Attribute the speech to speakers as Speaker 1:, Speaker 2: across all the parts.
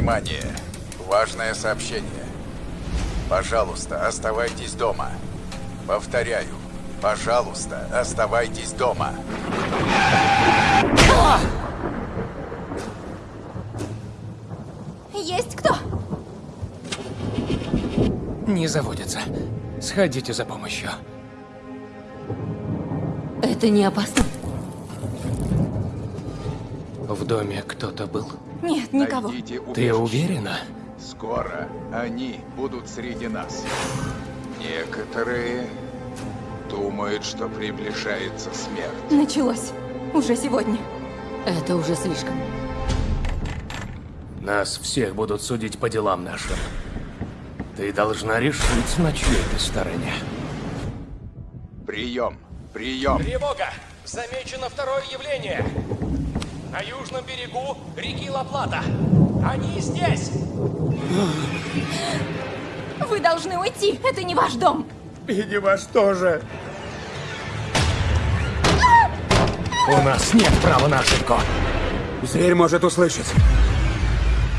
Speaker 1: Внимание! Важное сообщение. Пожалуйста, оставайтесь дома. Повторяю, пожалуйста, оставайтесь дома.
Speaker 2: Есть кто?
Speaker 3: Не заводится. Сходите за помощью.
Speaker 2: Это не опасно.
Speaker 3: В доме кто-то был.
Speaker 2: Нет, никого.
Speaker 3: Ты уверена?
Speaker 1: Скоро они будут среди нас. Некоторые думают, что приближается смерть.
Speaker 2: Началось. Уже сегодня. Это уже слишком.
Speaker 3: Нас всех будут судить по делам нашим. Ты должна решить, на чьей ты стороне.
Speaker 1: Прием! Прием!
Speaker 4: Тревога! Замечено второе явление! На южном берегу реки Ла-Плата. Они здесь!
Speaker 2: Вы должны уйти. Это не ваш дом.
Speaker 3: И не ваш тоже. У нас нет права на ошибку.
Speaker 5: Зверь может услышать.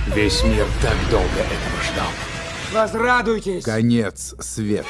Speaker 3: Весь мир так долго этого ждал.
Speaker 5: Возрадуйтесь!
Speaker 1: Конец света.